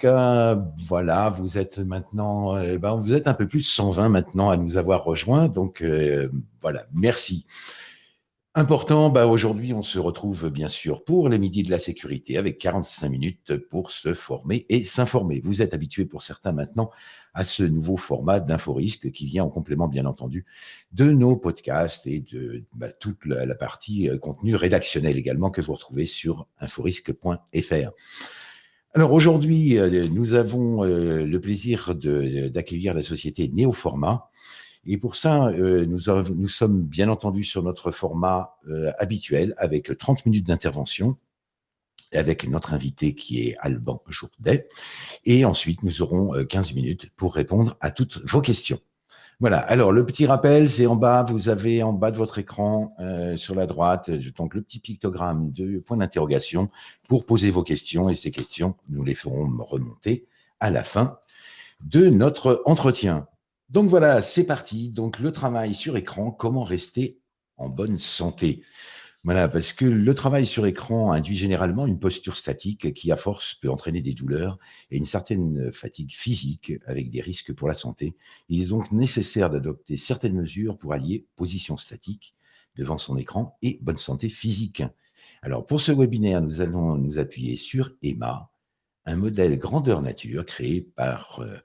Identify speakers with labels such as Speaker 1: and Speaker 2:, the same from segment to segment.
Speaker 1: cas, voilà, vous êtes maintenant, euh, ben, vous êtes un peu plus de 120 maintenant à nous avoir rejoints. Donc, euh, voilà, merci. Important, bah aujourd'hui, on se retrouve bien sûr pour les midis de la sécurité avec 45 minutes pour se former et s'informer. Vous êtes habitués pour certains maintenant à ce nouveau format d'Inforisque qui vient en complément, bien entendu, de nos podcasts et de bah, toute la, partie euh, contenu rédactionnel également que vous retrouvez sur inforisque.fr. Alors aujourd'hui, euh, nous avons euh, le plaisir d'accueillir la société Néoformat et pour ça, euh, nous, nous, sommes bien entendu sur notre format habituel avec 30 minutes d'intervention avec notre invité qui est Alban Jourdet. Et ensuite, nous aurons 15 euh, minutes pour répondre à toutes vos questions. Voilà, alors le petit rappel, c'est en bas, vous avez en bas de votre écran, sur la droite, donc le petit pictogramme de point d'interrogation pour poser vos questions. Et ces questions, nous les ferons remonter à la fin de notre entretien. Donc voilà, c'est parti. Donc le travail sur écran, comment rester en bonne santé? Voilà, parce que le travail sur écran induit généralement une posture statique qui, à force, peut entraîner des douleurs et une certaine fatigue physique avec des risques pour la santé. Il est donc nécessaire d'adopter certaines mesures pour allier position statique devant son écran et bonne santé physique. Alors pour ce webinaire, nous allons nous appuyer sur EMA, un modèle grandeur nature créé par euh,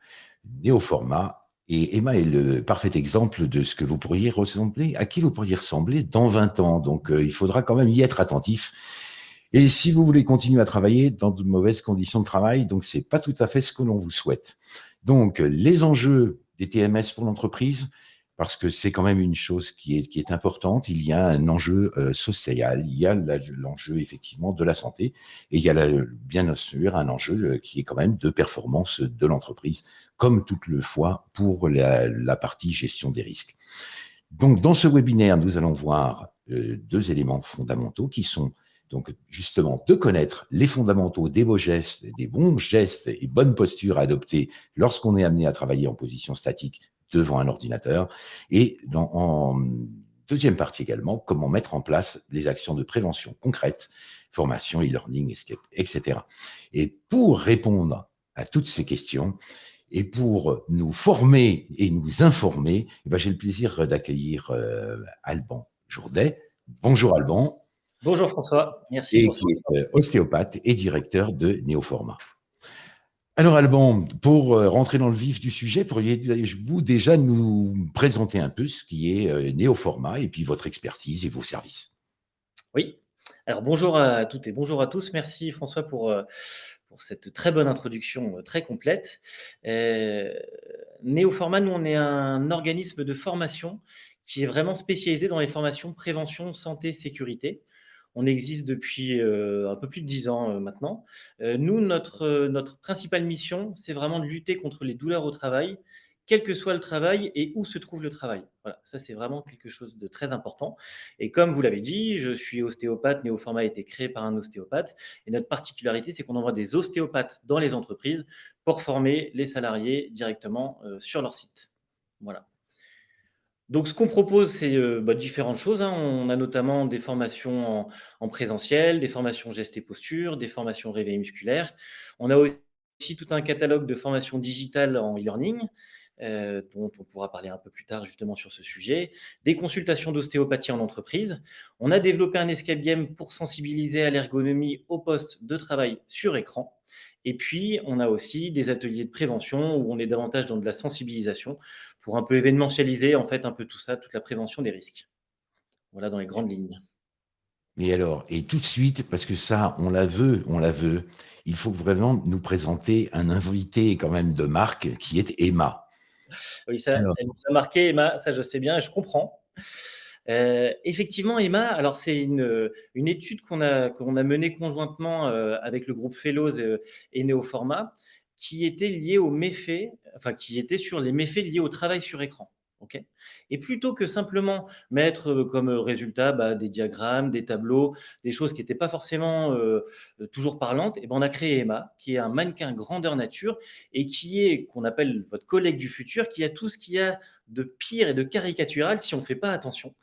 Speaker 1: Néoformat et Emma est le parfait exemple de ce que vous pourriez ressembler, à qui vous pourriez ressembler dans 20 ans. Donc, euh, il faudra quand même y être attentif. Et si vous voulez continuer à travailler dans de mauvaises conditions de travail, donc c'est pas tout à fait ce que l'on vous souhaite. Donc, les enjeux des TMS pour l'entreprise, parce que c'est quand même une chose qui est, qui est importante. Il y a un enjeu euh, social, il y a l'enjeu effectivement de la santé, et il y a bien sûr un enjeu euh, qui est quand même de performance de l'entreprise comme toute le fois pour la, partie gestion des risques. Donc, dans ce webinaire, nous allons voir euh, deux éléments fondamentaux qui sont donc justement de connaître les fondamentaux des beaux gestes, des bons gestes et bonnes postures à adopter lorsqu'on est amené à travailler en position statique devant un ordinateur. Et dans, en deuxième partie également, comment mettre en place les actions de prévention concrètes, formation, e-learning, escape, etc. Et pour répondre à toutes ces questions, et pour nous former et nous informer, eh ben, j'ai le plaisir d'accueillir euh, Alban Jourdet. Bonjour Alban.
Speaker 2: Bonjour François, merci.
Speaker 1: Et qui est euh, ostéopathe et directeur de Néoformat. Alors Alban, pour euh, rentrer dans le vif du sujet, pourriez-vous déjà nous présenter un peu ce qui est Néoformat et puis votre expertise et vos services?
Speaker 2: Oui, alors bonjour à toutes et bonjour à tous. Merci François pour pour cette très bonne introduction euh, très complète. Euh, Néoformat, nous, on est un organisme de formation qui est vraiment spécialisé dans les formations prévention, santé, sécurité. On existe depuis euh, un peu plus de dix ans maintenant. nous, notre, principale mission, c'est vraiment de lutter contre les douleurs au travail quel que soit le travail et où se trouve le travail. Voilà, ça c'est vraiment quelque chose de très important. Et comme vous l'avez dit, je suis ostéopathe, Néoformat a été créé par un ostéopathe. Et notre particularité, c'est qu'on envoie des ostéopathes dans les entreprises pour former les salariés directement euh, sur leur site. Voilà. Donc, ce qu'on propose, c'est euh, bah, différentes choses. Hein. On a notamment des formations en, en, présentiel, des formations gestes et postures, des formations réveil musculaire. On a aussi tout un catalogue de formations digitales en e-learning. Euh, dont on pourra parler un peu plus tard justement sur ce sujet, des consultations d'ostéopathie en entreprise. On a développé un escape pour sensibiliser à l'ergonomie au poste de travail sur écran. Et puis, on a aussi des ateliers de prévention où on est davantage dans de la sensibilisation pour un peu événementialiser en fait un peu tout ça, toute la prévention des risques. Voilà dans les grandes lignes.
Speaker 1: Et alors, et tout de suite, parce que ça, on la veut, on la veut, il faut vraiment nous présenter un invité quand même de marque qui est Emma.
Speaker 2: Oui, ça, ça a marqué, Emma, ça je sais bien, je comprends. Euh, effectivement, Emma, alors c'est une, une, étude qu'on a, menée conjointement euh, avec le groupe Fellows euh, et Néoformat, qui était liée aux méfaits, enfin qui était sur les méfaits liés au travail sur écran et plutôt que simplement mettre euh, comme résultat bah, des diagrammes, des tableaux, des choses qui n'étaient pas forcément euh, euh, toujours parlantes, et ben on a créé Emma, qui est un mannequin grandeur nature et qui est, qu'on appelle votre collègue du futur, qui a tout ce qu'il y a de pire et de caricatural si on ne fait pas attention.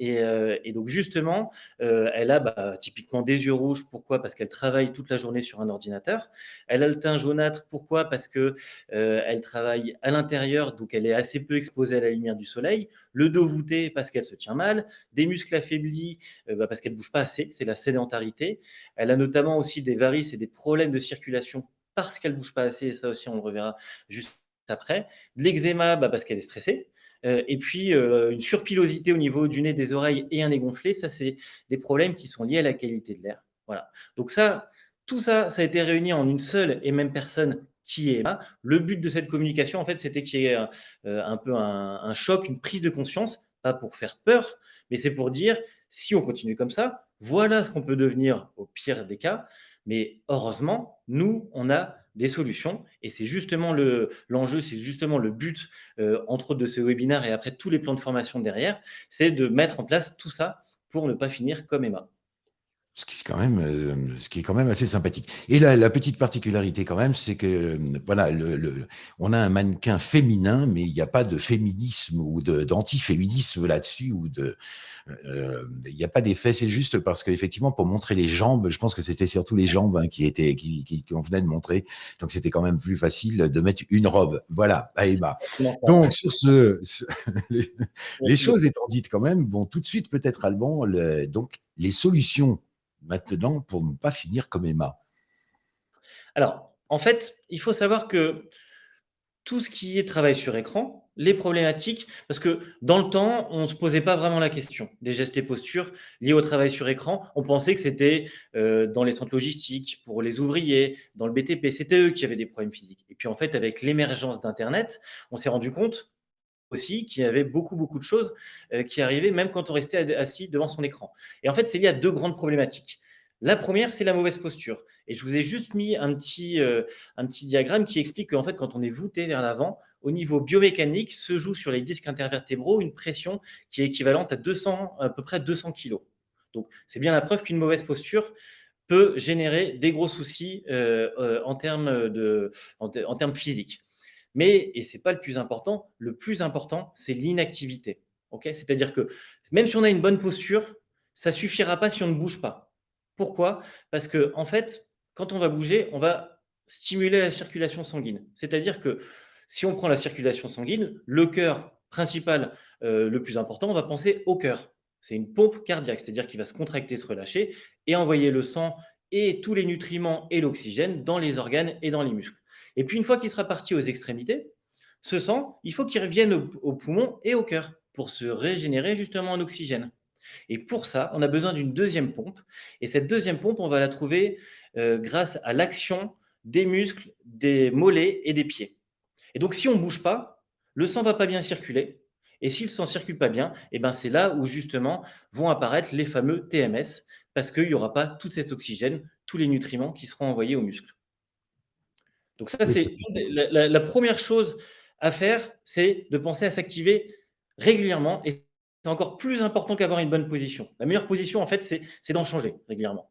Speaker 2: Et, euh, donc justement, euh, elle a bah, typiquement des yeux rouges. Pourquoi? Parce qu'elle travaille toute la journée sur un ordinateur. Elle a le teint jaunâtre. Pourquoi? Parce que euh, elle travaille à l'intérieur, donc elle est assez peu exposée à la lumière du soleil. Le dos voûté parce qu'elle se tient mal. Des muscles affaiblis bah, parce qu'elle bouge pas assez. C'est la sédentarité. Elle a notamment aussi des varices et des problèmes de circulation parce qu'elle bouge pas assez. Et ça aussi, on le reverra juste après. De l'eczéma bah, parce qu'elle est stressée. Euh, et puis, euh, une surpilosité au niveau du nez, des oreilles et un nez gonflé, ça, c'est des problèmes qui sont liés à la qualité de l'air. Voilà. Donc ça, tout ça, ça a été réuni en une seule et même personne qui est là. Le but de cette communication, en fait, c'était qu'il y ait euh, un peu un, choc, une prise de conscience, pas pour faire peur, mais c'est pour dire, si on continue comme ça, voilà ce qu'on peut devenir au pire des cas. Mais heureusement, nous, on a des solutions. Et c'est justement l'enjeu, c'est justement le but, euh, entre autres, de ce webinaire et après tous les plans de formation derrière, c'est de mettre en place tout ça pour ne pas finir comme Emma.
Speaker 1: Ce qui, est quand même, euh, ce qui est quand même assez sympathique. Et la, la petite particularité quand même, c'est que euh, voilà, le, on a un mannequin féminin, mais il n'y a pas de féminisme ou d'antiféminisme là-dessus, ou de, euh, il n'y a pas d'effet. C'est juste parce qu'effectivement, pour montrer les jambes, je pense que c'était surtout les jambes hein, qui étaient, qui, qui, qu'on venait de montrer. Donc c'était quand même plus facile de mettre une robe. Voilà, à Emma. Donc sur ce, les, choses étant dites quand même, bon, tout de suite peut-être Alban, le, donc les solutions maintenant pour ne pas finir comme Emma
Speaker 2: Alors, en fait, il faut savoir que tout ce qui est travail sur écran, les problématiques, parce que dans le temps, on ne se posait pas vraiment la question des gestes et postures liés au travail sur écran. On pensait que c'était euh, dans les centres logistiques, pour les ouvriers, dans le BTP, c'était eux qui avaient des problèmes physiques. Et puis en fait, avec l'émergence d'Internet, on s'est rendu compte aussi qu'il y avait beaucoup, beaucoup de choses euh, qui arrivaient même quand on restait assis devant son écran. Et en fait, c'est lié à deux grandes problématiques. La première, c'est la mauvaise posture. Et je vous ai juste mis un petit, euh, un petit diagramme qui explique qu'en fait, quand on est voûté vers l'avant, au niveau biomécanique, se joue sur les disques intervertébraux une pression qui est équivalente à, 200, à peu près 200 kg. Donc, c'est bien la preuve qu'une mauvaise posture peut générer des gros soucis euh, en, termes de, en termes physiques. Mais, et ce n'est pas le plus important, le plus important, c'est l'inactivité. C'est-à-dire que même si on a une bonne posture, ça ne suffira pas si on ne bouge pas. Pourquoi? Parce que en fait, quand on va bouger, on va stimuler la circulation sanguine. C'est-à-dire que si on prend la circulation sanguine, le cœur principal, euh, le plus important, on va penser au cœur. C'est une pompe cardiaque, c'est-à-dire qu'il va se contracter, se relâcher et envoyer le sang et tous les nutriments et l'oxygène dans les organes et dans les muscles. Et puis, une fois qu'il sera parti aux extrémités, ce sang, il faut qu'il revienne au, poumon et au cœur pour se régénérer justement en oxygène. Et pour ça, on a besoin d'une deuxième pompe. Et cette deuxième pompe, on va la trouver euh, grâce à l'action des muscles, des mollets et des pieds. Et donc, si on ne bouge pas, le sang ne va pas bien circuler. Et si le sang ne circule pas bien, eh ben c'est là où justement vont apparaître les fameux TMS, parce qu'il n'y aura pas tout cet oxygène, tous les nutriments qui seront envoyés aux muscles. Donc ça, c'est la, première chose à faire, c'est de penser à s'activer régulièrement. Et c'est encore plus important qu'avoir une bonne position. La meilleure position, en fait, c'est d'en changer régulièrement.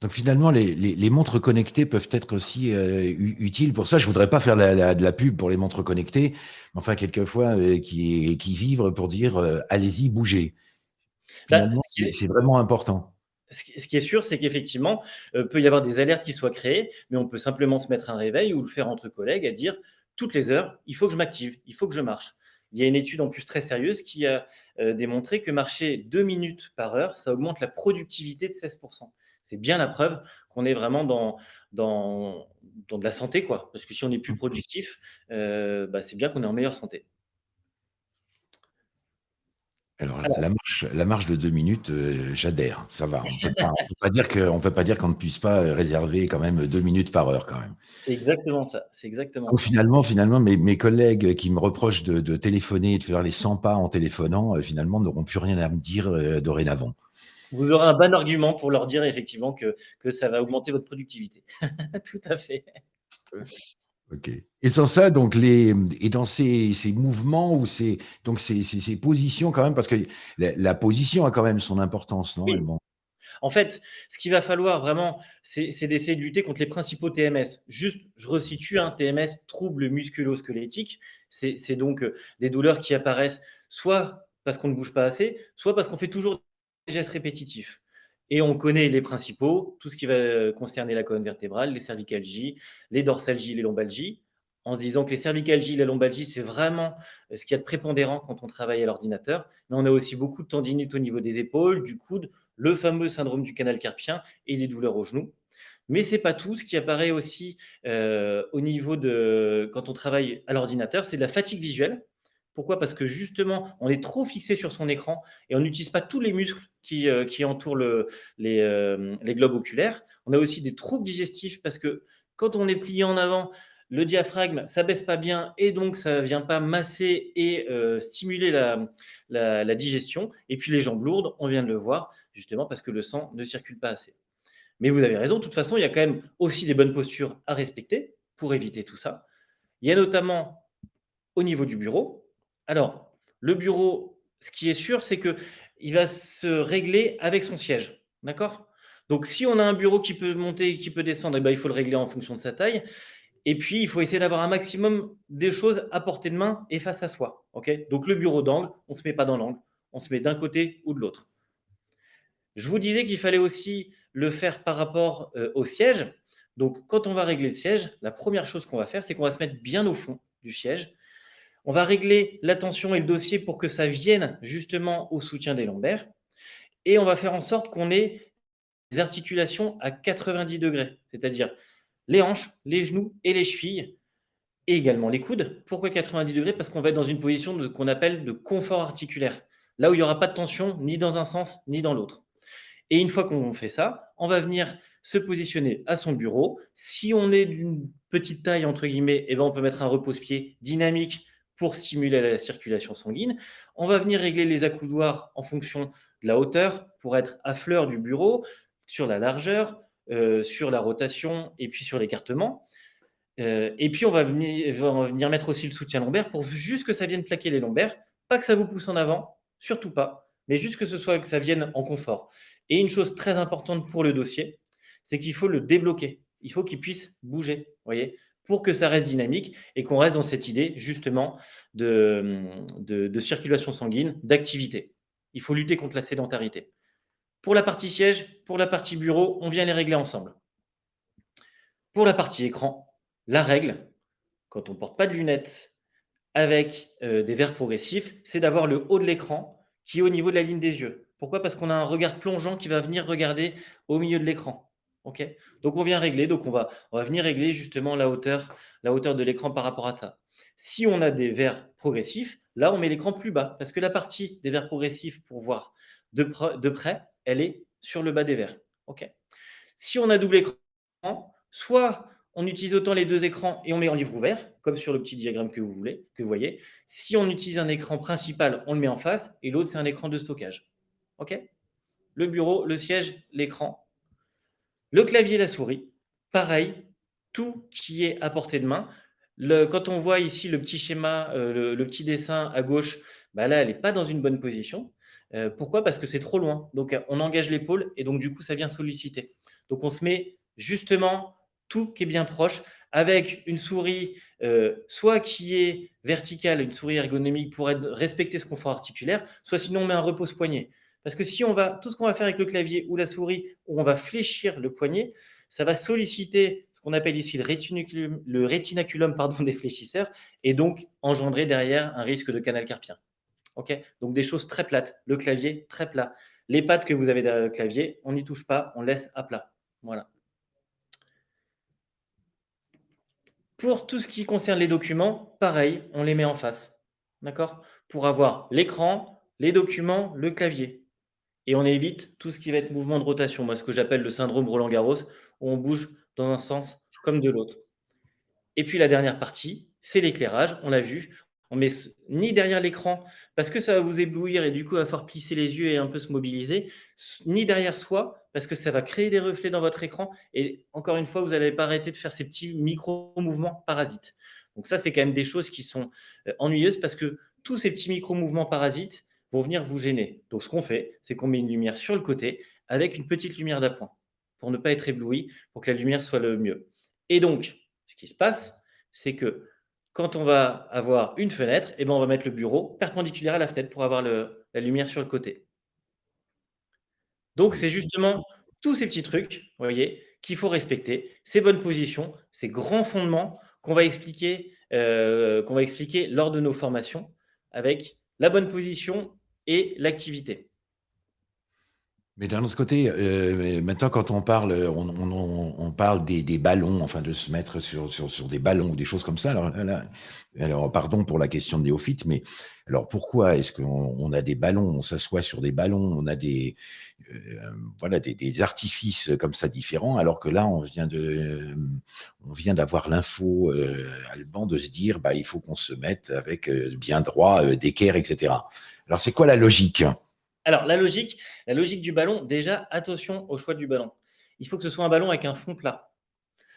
Speaker 1: Donc finalement, les, montres connectées peuvent être aussi euh, utiles. Pour ça, je voudrais pas faire de la pub pour les montres connectées, mais enfin, quelquefois, euh, qui, qui vivent pour dire euh, allez-y, bougez. Bah, c'est vraiment important
Speaker 2: ce qui est sûr, c'est qu'effectivement, il euh, peut y avoir des alertes qui soient créées, mais on peut simplement se mettre un réveil ou le faire entre collègues à dire toutes les heures, il faut que je m'active, il faut que je marche. Il y a une étude en plus très sérieuse qui a euh, démontré que marcher deux minutes par heure, ça augmente la productivité de 16%. C'est bien la preuve qu'on est vraiment dans, dans, dans, de la santé, quoi. Parce que si on est plus mmh. productif, euh, bah, c'est bien qu'on est en meilleure santé.
Speaker 1: Alors, La, marche, la marche de deux minutes, euh, j'adhère, ça va. On ne peut pas dire qu'on ne puisse pas réserver quand même deux minutes par heure quand même.
Speaker 2: C'est exactement ça. C'est exactement.
Speaker 1: Donc, finalement, finalement, mes, mes, collègues qui me reprochent de, téléphoner et de faire les 100 pas en téléphonant, euh, finalement, n'auront plus rien à me dire euh, dorénavant.
Speaker 2: Vous aurez un bon argument pour leur dire effectivement que, que ça va augmenter votre productivité. Tout à fait.
Speaker 1: Ok. Et sans ça, donc les et dans ces, ces mouvements ou ces donc ces, ces, positions quand même, parce que la, position a quand même son importance, non
Speaker 2: En fait, ce qu'il va falloir vraiment, c'est d'essayer de lutter contre les principaux TMS. Juste, je resitue un TMS, trouble musculo-squelettique. C'est donc euh, des douleurs qui apparaissent soit parce qu'on ne bouge pas assez, soit parce qu'on fait toujours des gestes répétitifs. Et on connaît les principaux, tout ce qui va concerner la colonne vertébrale, les cervicalgies, les dorsalgies, les lombalgies en se disant que les cervicalgies, la lombalgie, c'est vraiment euh, ce qu'il y a de prépondérant quand on travaille à l'ordinateur. Mais on a aussi beaucoup de tendinite au niveau des épaules, du coude, le fameux syndrome du canal carpien et des douleurs aux genoux. Mais ce n'est pas tout. Ce qui apparaît aussi euh, au niveau de quand on travaille à l'ordinateur, c'est de la fatigue visuelle. Pourquoi? Parce que justement, on est trop fixé sur son écran et on n'utilise pas tous les muscles qui, euh, entourent les, les globes oculaires. On a aussi des troubles digestifs parce que quand on est plié en avant, le diaphragme, ça baisse pas bien et donc ça ne vient pas masser et euh, stimuler la, digestion. Et puis les jambes lourdes, on vient de le voir, justement parce que le sang ne circule pas assez. Mais vous avez raison, de toute façon, il y a quand même aussi des bonnes postures à respecter pour éviter tout ça. Il y a notamment au niveau du bureau. Alors, le bureau, ce qui est sûr, c'est qu'il va se régler avec son siège. D'accord? Donc, si on a un bureau qui peut monter et qui peut descendre, eh ben, il faut le régler en fonction de sa taille. Et puis, il faut essayer d'avoir un maximum des choses à portée de main et face à soi. Donc, le bureau d'angle, on ne se met pas dans l'angle, on se met d'un côté ou de l'autre. Je vous disais qu'il fallait aussi le faire par rapport euh, au siège. Donc, quand on va régler le siège, la première chose qu'on va faire, c'est qu'on va se mettre bien au fond du siège. On va régler la tension et le dossier pour que ça vienne justement au soutien des lombaires. Et on va faire en sorte qu'on ait des articulations à 90 degrés, c'est-à-dire les hanches, les genoux et les chevilles, et également les coudes. Pourquoi 90 degrés? Parce qu'on va être dans une position qu'on appelle de confort articulaire, là où il n'y aura pas de tension ni dans un sens ni dans l'autre. Et une fois qu'on fait ça, on va venir se positionner à son bureau. Si on est d'une petite taille, entre guillemets, eh ben on peut mettre un repose-pied dynamique pour stimuler la circulation sanguine. On va venir régler les accoudoirs en fonction de la hauteur pour être à fleur du bureau, sur la largeur, euh, sur la rotation et puis sur l'écartement. Euh, et puis, on va, venir, mettre aussi le soutien lombaire pour juste que ça vienne plaquer les lombaires. Pas que ça vous pousse en avant, surtout pas, mais juste que ce soit que ça vienne en confort. Et une chose très importante pour le dossier, c'est qu'il faut le débloquer. Il faut qu'il puisse bouger, voyez, pour que ça reste dynamique et qu'on reste dans cette idée justement de circulation sanguine, d'activité. Il faut lutter contre la sédentarité. Pour la partie siège, pour la partie bureau, on vient les régler ensemble. Pour la partie écran, la règle, quand on ne porte pas de lunettes avec euh, des verres progressifs, c'est d'avoir le haut de l'écran qui est au niveau de la ligne des yeux. Pourquoi? Parce qu'on a un regard plongeant qui va venir regarder au milieu de l'écran. Donc on vient régler, donc on va, on va venir régler justement la hauteur, la hauteur de l'écran par rapport à ça. Si on a des verres progressifs, là on met l'écran plus bas parce que la partie des verres progressifs pour voir de, de près, elle est sur le bas des verres. OK. Si on a double écran, soit on utilise autant les deux écrans et on met en livre ouvert, comme sur le petit diagramme que vous voulez, que vous voyez. Si on utilise un écran principal, on le met en face et l'autre, c'est un écran de stockage. OK Le bureau, le siège, l'écran. Le clavier, la souris. Pareil, tout qui est à portée de main. Quand on voit ici le petit schéma, euh, le, petit dessin à gauche, bah là, elle n'est pas dans une bonne position. Euh, pourquoi? Parce que c'est trop loin. Donc, on engage l'épaule et donc, du coup, ça vient solliciter. Donc, on se met justement tout qui est bien proche avec une souris euh, soit qui est verticale, une souris ergonomique pour respecter ce confort articulaire, soit sinon on met un repose-poignet. Parce que si on va, tout ce qu'on va faire avec le clavier ou la souris, où on va fléchir le poignet, ça va solliciter ce qu'on appelle ici le rétinaculum, le rétinaculum pardon, des fléchisseurs et donc engendrer derrière un risque de canal carpien. Donc des choses très plates. Le clavier, très plat. Les pattes que vous avez derrière le clavier, on n'y touche pas, on laisse à plat. Voilà. Pour tout ce qui concerne les documents, pareil, on les met en face. D'accord? Pour avoir l'écran, les documents, le clavier. Et on évite tout ce qui va être mouvement de rotation. Moi, ce que j'appelle le syndrome Roland-Garros, où on bouge dans un sens comme de l'autre. Et puis la dernière partie, c'est l'éclairage. On l'a vu, on met ni derrière l'écran, parce que ça va vous éblouir et du coup, va falloir plisser les yeux et un peu se mobiliser, ni derrière soi, parce que ça va créer des reflets dans votre écran. Et encore une fois, vous n'allez pas arrêter de faire ces petits micro-mouvements parasites. Donc ça, c'est quand même des choses qui sont euh, ennuyeuses parce que tous ces petits micro-mouvements parasites vont venir vous gêner. Donc ce qu'on fait, c'est qu'on met une lumière sur le côté avec une petite lumière d'appoint pour ne pas être ébloui, pour que la lumière soit le mieux. Et donc, ce qui se passe, c'est que quand on va avoir une fenêtre, eh ben, on va mettre le bureau perpendiculaire à la fenêtre pour avoir la lumière sur le côté. Donc, c'est justement tous ces petits trucs, voyez, qu'il faut respecter, ces bonnes positions, ces grands fondements qu'on va expliquer, euh, qu'on va expliquer lors de nos formations avec la bonne position l'activité.
Speaker 1: Mais d'un autre côté, euh, maintenant, quand on parle, on, parle des, ballons, enfin de se mettre sur, des ballons ou des choses comme ça. Alors, pardon pour la question de néophyte, mais alors pourquoi est-ce qu'on a des ballons, on s'assoit sur des ballons, on a des, euh, voilà, des, artifices comme ça différents, alors que là, on vient de, on vient d'avoir l'info euh, Alban de se dire, bah, il faut qu'on se mette avec bien droit, d'équerre, etc. Alors, c'est quoi la logique?
Speaker 2: Alors, la logique, la logique du ballon, déjà, attention au choix du ballon. Il faut que ce soit un ballon avec un fond plat.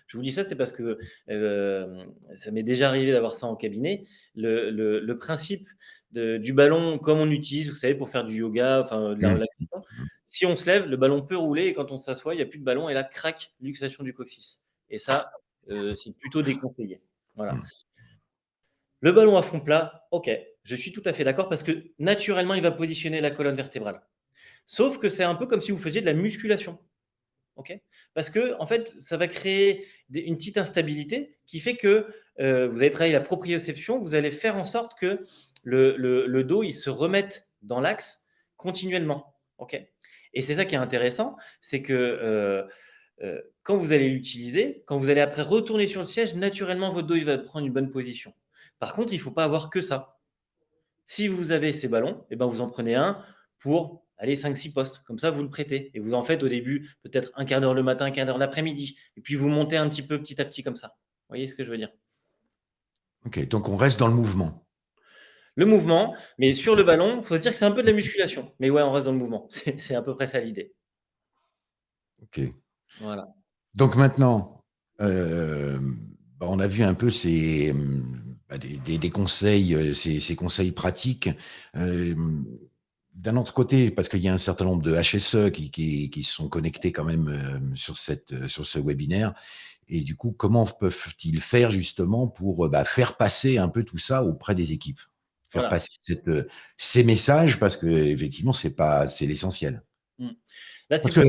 Speaker 2: Je vous dis ça, c'est parce que euh, ça m'est déjà arrivé d'avoir ça en cabinet. Le, principe du ballon, comme on utilise, vous savez, pour faire du yoga, enfin de la mmh. relaxation, si on se lève, le ballon peut rouler et quand on s'assoit, il n'y a plus de ballon et là, craque luxation du coccyx. Et ça, euh, c'est plutôt déconseillé. Voilà. Mmh. Le ballon à fond plat, ok, je suis tout à fait d'accord parce que naturellement, il va positionner la colonne vertébrale. Sauf que c'est un peu comme si vous faisiez de la musculation. parce que, en fait, ça va créer une petite instabilité qui fait que euh, vous allez travailler la proprioception, vous allez faire en sorte que le, dos il se remette dans l'axe continuellement. Et c'est ça qui est intéressant, c'est que euh, euh, quand vous allez l'utiliser, quand vous allez après retourner sur le siège, naturellement, votre dos il va prendre une bonne position. Par contre, il ne faut pas avoir que ça. Si vous avez ces ballons, eh ben vous en prenez un pour aller 5-6 postes. Comme ça, vous le prêtez. Et vous en faites au début peut-être un quart d'heure le matin, un quart d'heure l'après-midi. Et puis vous montez un petit peu petit à petit comme ça. Vous voyez ce que je veux dire?
Speaker 1: Ok, donc on reste dans le mouvement.
Speaker 2: Le mouvement, mais sur le ballon, il faut se dire que c'est un peu de la musculation. Mais ouais, on reste dans le mouvement. C'est à peu près ça l'idée.
Speaker 1: Ok. Voilà. Donc maintenant, euh, bah, on a vu un peu ces, bah, des, conseils, euh, ces, conseils pratiques. Euh, d'un autre côté, parce qu'il y a un certain nombre de HSE qui, qui, sont connectés quand même euh, sur, cette, sur ce webinaire, et du coup, comment peuvent-ils faire justement pour bah, faire passer un peu tout ça auprès des équipes? Faire passer ces messages, parce que effectivement, c'est l'essentiel. Mmh. Parce que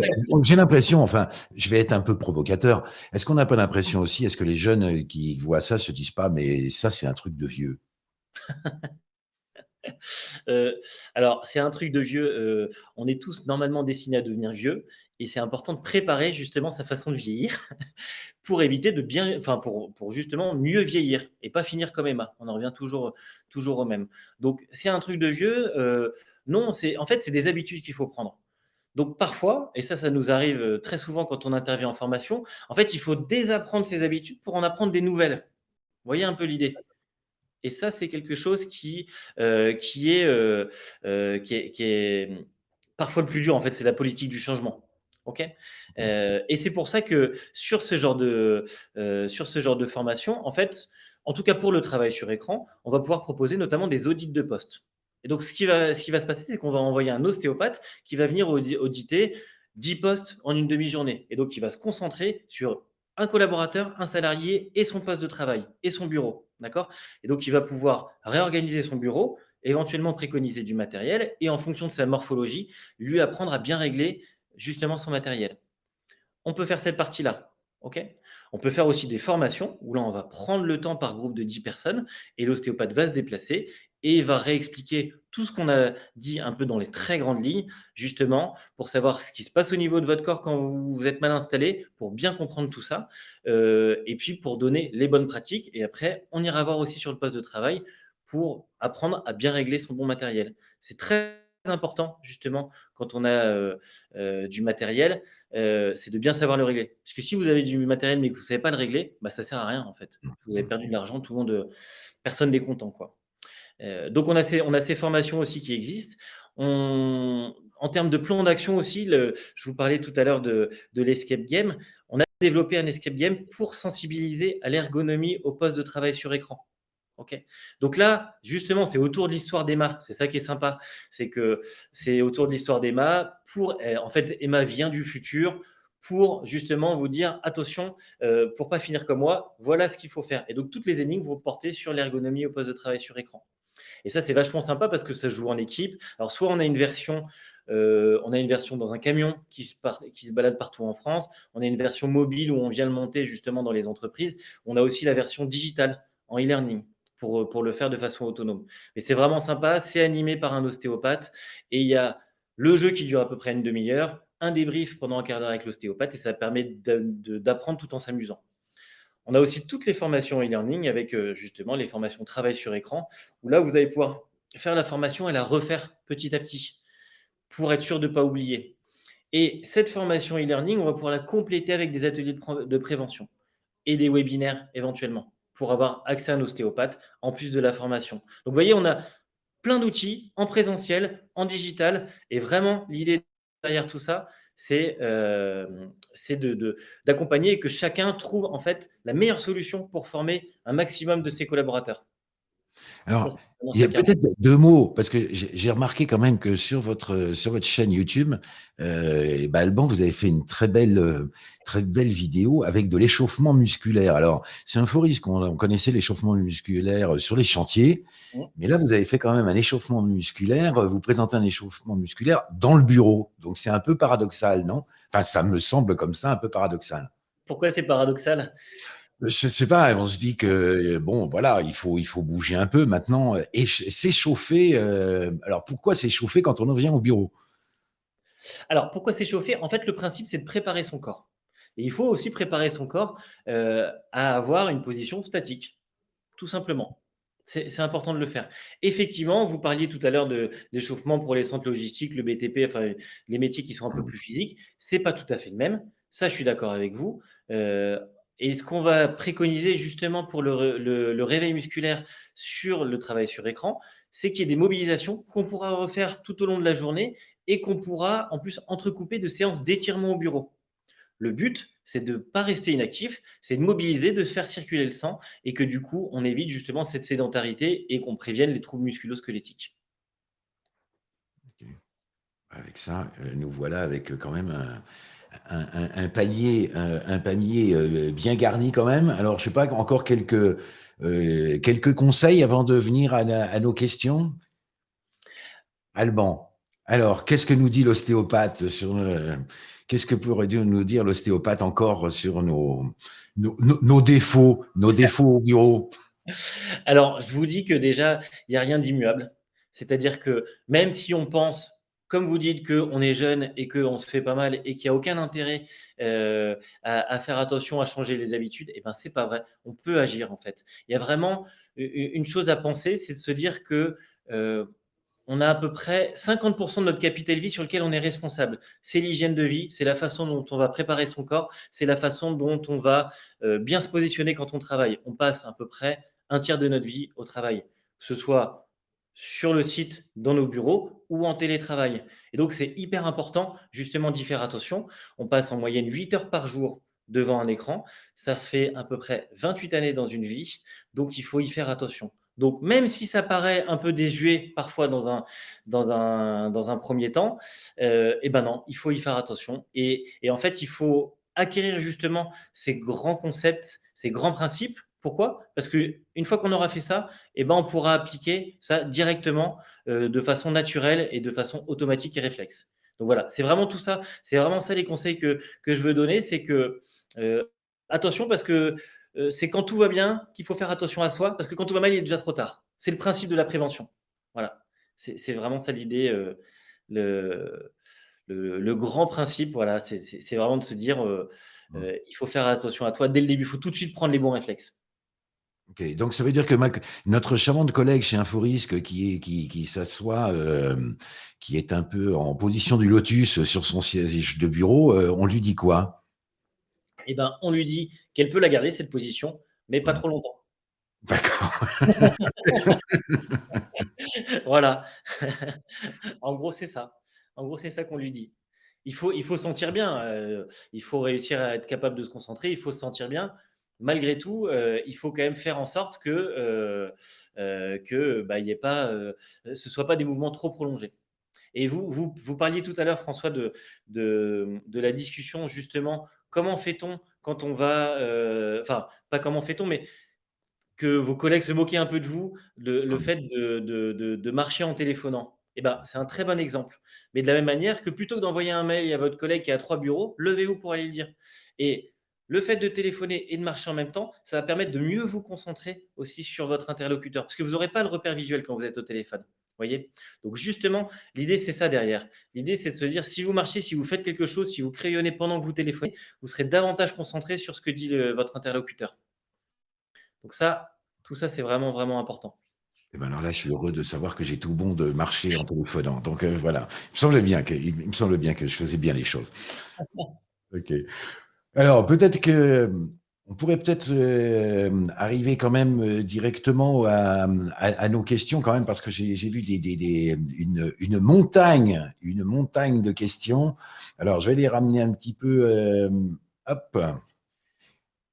Speaker 1: j'ai l'impression, enfin, je vais être un peu provocateur. Est-ce qu'on n'a pas l'impression aussi, est-ce que les jeunes euh, qui voient ça se disent pas, mais ça, c'est un truc de vieux?
Speaker 2: Euh, alors, c'est un truc de vieux. Euh, on est tous normalement destinés à devenir vieux, et c'est important de préparer justement sa façon de vieillir pour éviter de bien, enfin pour, pour, justement mieux vieillir et pas finir comme Emma. On en revient toujours, toujours au même. Donc, c'est un truc de vieux. non, c'est en fait c'est des habitudes qu'il faut prendre. Donc parfois, et ça, ça nous arrive euh, très souvent quand on intervient en formation, en fait, il faut désapprendre ses habitudes pour en apprendre des nouvelles. Vous voyez un peu l'idée? Et ça, c'est quelque chose qui, euh, qui, est, euh, qui, est, qui, est, parfois le plus dur, en fait, c'est la politique du changement. OK? Et c'est pour ça que sur ce, genre de, sur ce genre de formation, en fait, en tout cas pour le travail sur écran, on va pouvoir proposer notamment des audits de poste. Et donc, ce qui va, se passer, c'est qu'on va envoyer un ostéopathe qui va venir auditer 10 postes en une demi-journée. Et donc, il va se concentrer sur un collaborateur, un salarié et son poste de travail et son bureau. D'accord? Et donc, il va pouvoir réorganiser son bureau, éventuellement préconiser du matériel et en fonction de sa morphologie, lui apprendre à bien régler justement son matériel. On peut faire cette partie-là. On peut faire aussi des formations où là, on va prendre le temps par groupe de 10 personnes et l'ostéopathe va se déplacer et va réexpliquer tout ce qu'on a dit un peu dans les très grandes lignes, justement, pour savoir ce qui se passe au niveau de votre corps quand vous êtes mal installé, pour bien comprendre tout ça, euh, et puis pour donner les bonnes pratiques. Et après, on ira voir aussi sur le poste de travail pour apprendre à bien régler son bon matériel. C'est très important, justement, quand on a euh, euh, du matériel, c'est de bien savoir le régler. Parce que si vous avez du matériel mais que vous ne savez pas le régler, bah, ça ne sert à rien, en fait. Vous avez perdu de l'argent, tout le monde, personne n'est content, quoi. Euh, donc, on a, ces, on a ces formations aussi qui existent. en termes de plan d'action aussi, je vous parlais tout à l'heure de, l'escape game. On a développé un escape game pour sensibiliser à l'ergonomie au poste de travail sur écran. Donc là, justement, c'est autour de l'histoire d'Emma. C'est ça qui est sympa. C'est que c'est autour de l'histoire d'Emma eh, en fait, Emma vient du futur pour justement vous dire attention, euh, pour pas finir comme moi, voilà ce qu'il faut faire. Et donc toutes les énigmes vont porter sur l'ergonomie au poste de travail sur écran. Et ça, c'est vachement sympa parce que ça joue en équipe. Alors, soit on a une version, euh, on a une version dans un camion qui se, balade partout en France. On a une version mobile où on vient le monter justement dans les entreprises. On a aussi la version digitale en e-learning pour, pour le faire de façon autonome. Mais c'est vraiment sympa. C'est animé par un ostéopathe et il y a le jeu qui dure à peu près une demi-heure, un débrief pendant un quart d'heure avec l'ostéopathe et ça permet d'apprendre tout en s'amusant. On a aussi toutes les formations e-learning avec euh, justement les formations travail sur écran, où là, vous allez pouvoir faire la formation et la refaire petit à petit pour être sûr de ne pas oublier. Et cette formation e-learning, on va pouvoir la compléter avec des ateliers de prévention et des webinaires éventuellement pour avoir accès à un ostéopathe en plus de la formation. Donc, vous voyez, on a plein d'outils en présentiel, en digital, et vraiment, l'idée derrière tout ça, c'est euh, d'accompagner et que chacun trouve en fait la meilleure solution pour former un maximum de ses collaborateurs.
Speaker 1: Alors, il y a peut-être deux mots, parce que j'ai remarqué quand même que sur votre, sur votre chaîne YouTube, euh, bah, Alban, vous avez fait une très belle, euh, très belle vidéo avec de l'échauffement musculaire. Alors, c'est un faux risque, on, connaissait l'échauffement musculaire sur les chantiers, mmh. mais là, vous avez fait quand même un échauffement musculaire, vous présentez un échauffement musculaire dans le bureau. Donc, c'est un peu paradoxal, non? Enfin, ça me semble comme ça un peu paradoxal.
Speaker 2: Pourquoi c'est paradoxal?
Speaker 1: Je sais pas, on se dit que bon, voilà, il faut il faut bouger un peu maintenant et s'échauffer. Euh, alors pourquoi s'échauffer quand on revient au bureau?
Speaker 2: Alors pourquoi s'échauffer? En fait, le principe c'est de préparer son corps. Et il faut aussi préparer son corps euh, à avoir une position statique, tout simplement. C'est important de le faire. Effectivement, vous parliez tout à l'heure d'échauffement pour les centres logistiques, le BTP, enfin les métiers qui sont un peu plus physiques. C'est pas tout à fait le même. Ça, je suis d'accord avec vous. Euh, et ce qu'on va préconiser justement pour le, réveil musculaire sur le travail sur écran, c'est qu'il y ait des mobilisations qu'on pourra refaire tout au long de la journée et qu'on pourra en plus entrecouper de séances d'étirement au bureau. Le but, c'est de ne pas rester inactif, c'est de mobiliser, de faire circuler le sang et que du coup, on évite justement cette sédentarité et qu'on prévienne les troubles musculo-squelettiques.
Speaker 1: Avec ça, euh, nous voilà avec euh, quand même un, un, panier, un, panier euh, bien garni quand même. Alors, je sais pas, encore quelques, euh, quelques conseils avant de venir à, nos questions? Alban, alors, qu'est-ce que nous dit l'ostéopathe sur euh, Qu'est-ce que pourrait nous dire l'ostéopathe encore sur nos, nos, défauts, nos défauts au bureau
Speaker 2: Alors, je vous dis que déjà, il n'y a rien d'immuable. C'est-à-dire que même si on pense comme vous dites qu'on est jeune et qu'on se fait pas mal et qu'il n'y a aucun intérêt euh, à, faire attention à changer les habitudes, et eh ben c'est pas vrai. On peut agir en fait. Il y a vraiment une chose à penser, c'est de se dire que euh, on a à peu près 50% de notre capital vie sur lequel on est responsable. C'est l'hygiène de vie, c'est la façon dont on va préparer son corps, c'est la façon dont on va euh, bien se positionner quand on travaille. On passe à peu près un tiers de notre vie au travail, que ce soit sur le site, dans nos bureaux ou en télétravail. Et donc, c'est hyper important justement d'y faire attention. On passe en moyenne 8 heures par jour devant un écran. Ça fait à peu près 28 années dans une vie. Donc, il faut y faire attention. Donc, même si ça paraît un peu désuet parfois dans un, dans un, dans un premier temps, euh, eh ben non, il faut y faire attention. Et, et en fait, il faut acquérir justement ces grands concepts, ces grands principes pourquoi? Parce qu'une fois qu'on aura fait ça, eh ben, on pourra appliquer ça directement euh, de façon naturelle et de façon automatique et réflexe. Donc voilà, c'est vraiment tout ça. C'est vraiment ça les conseils que, je veux donner. C'est que euh, attention parce que euh, c'est quand tout va bien qu'il faut faire attention à soi parce que quand tout va mal, il est déjà trop tard. C'est le principe de la prévention. Voilà, c'est vraiment ça l'idée. le, le, grand principe, voilà, c'est vraiment de se dire mmh. il faut faire attention à toi dès le début. Il faut tout de suite prendre les bons réflexes.
Speaker 1: Donc ça veut dire que notre charmante collègue chez Inforisque qui, qui, qui s'assoit, euh, qui est un peu en position du lotus sur son siège de bureau, euh, on lui dit quoi?
Speaker 2: Eh ben, on lui dit qu'elle peut la garder cette position, mais pas trop longtemps.
Speaker 1: D'accord.
Speaker 2: voilà. en gros, c'est ça. En gros, c'est ça qu'on lui dit. Il faut, il faut sentir bien. Euh, il faut réussir à être capable de se concentrer. Il faut se sentir bien. Malgré tout, euh, il faut quand même faire en sorte que, euh, euh, bah, pas, ce ne soit pas des mouvements trop prolongés. Et vous, vous, parliez tout à l'heure, François, de, la discussion, justement, comment fait-on quand on va, enfin, pas comment fait-on, mais que vos collègues se moquaient un peu de vous, le, fait de, de, marcher en téléphonant. Eh ben, c'est un très bon exemple. Mais de la même manière que plutôt que d'envoyer un mail à votre collègue qui a trois bureaux, levez-vous pour aller le dire. Et le fait de téléphoner et de marcher en même temps, ça va permettre de mieux vous concentrer aussi sur votre interlocuteur, parce que vous n'aurez pas le repère visuel quand vous êtes au téléphone. Voyez? Donc justement, l'idée, c'est ça derrière. L'idée, c'est de se dire, si vous marchez, si vous faites quelque chose, si vous crayonnez pendant que vous téléphonez, vous serez davantage concentré sur ce que dit votre interlocuteur. Donc ça, tout ça, c'est vraiment, vraiment important.
Speaker 1: Et eh ben alors là, je suis heureux de savoir que j'ai tout bon de marcher en téléphonant. Donc euh, voilà, il me semble bien que, il me semble bien que je faisais bien les choses. Ok. Alors, peut-être que euh, on pourrait peut-être euh, arriver quand même euh, directement à, nos questions quand même parce que j'ai vu une, montagne, une montagne de questions. Alors, je vais les ramener un petit peu.